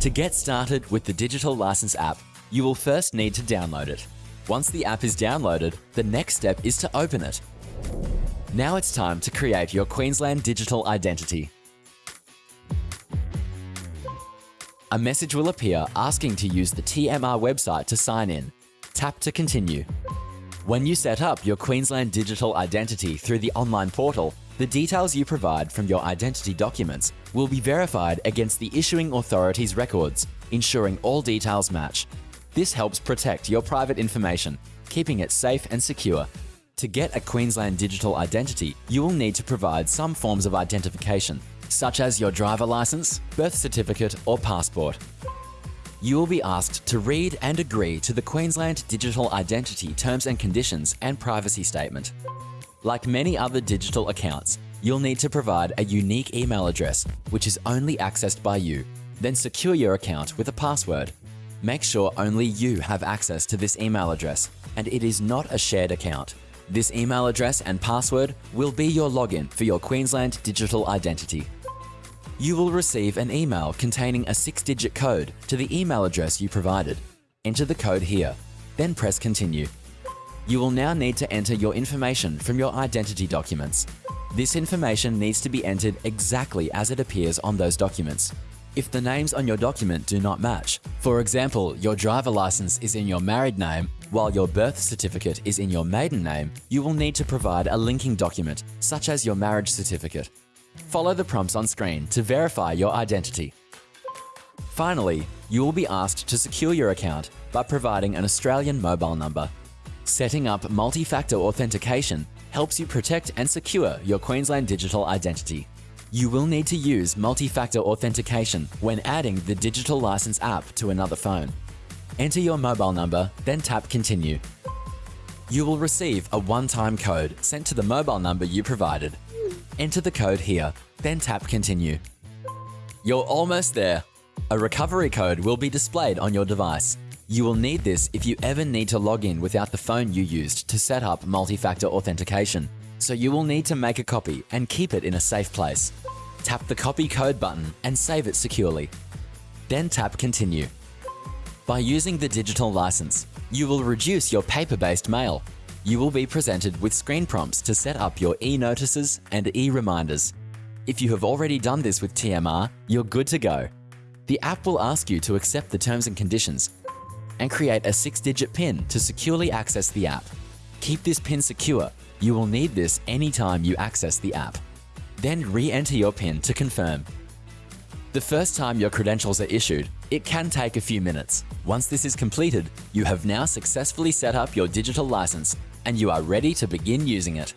To get started with the Digital License app, you will first need to download it. Once the app is downloaded, the next step is to open it. Now it's time to create your Queensland digital identity. A message will appear asking to use the TMR website to sign in. Tap to continue. When you set up your Queensland digital identity through the online portal, the details you provide from your identity documents will be verified against the issuing authority's records, ensuring all details match. This helps protect your private information, keeping it safe and secure. To get a Queensland digital identity, you will need to provide some forms of identification, such as your driver license, birth certificate or passport. You will be asked to read and agree to the Queensland Digital Identity Terms and Conditions and Privacy Statement. Like many other digital accounts, you'll need to provide a unique email address, which is only accessed by you. Then secure your account with a password. Make sure only you have access to this email address, and it is not a shared account. This email address and password will be your login for your Queensland digital identity. You will receive an email containing a six-digit code to the email address you provided. Enter the code here, then press continue. You will now need to enter your information from your identity documents. This information needs to be entered exactly as it appears on those documents. If the names on your document do not match, for example, your driver license is in your married name while your birth certificate is in your maiden name, you will need to provide a linking document, such as your marriage certificate. Follow the prompts on screen to verify your identity. Finally, you will be asked to secure your account by providing an Australian mobile number. Setting up multi-factor authentication helps you protect and secure your Queensland digital identity. You will need to use multi-factor authentication when adding the Digital License app to another phone. Enter your mobile number, then tap Continue. You will receive a one-time code sent to the mobile number you provided. Enter the code here, then tap Continue. You're almost there. A recovery code will be displayed on your device. You will need this if you ever need to log in without the phone you used to set up multi-factor authentication. So you will need to make a copy and keep it in a safe place. Tap the copy code button and save it securely. Then tap continue. By using the digital license, you will reduce your paper-based mail. You will be presented with screen prompts to set up your e-notices and e-reminders. If you have already done this with TMR, you're good to go. The app will ask you to accept the terms and conditions and create a six-digit PIN to securely access the app. Keep this PIN secure. You will need this anytime you access the app. Then re-enter your PIN to confirm. The first time your credentials are issued, it can take a few minutes. Once this is completed, you have now successfully set up your digital license and you are ready to begin using it.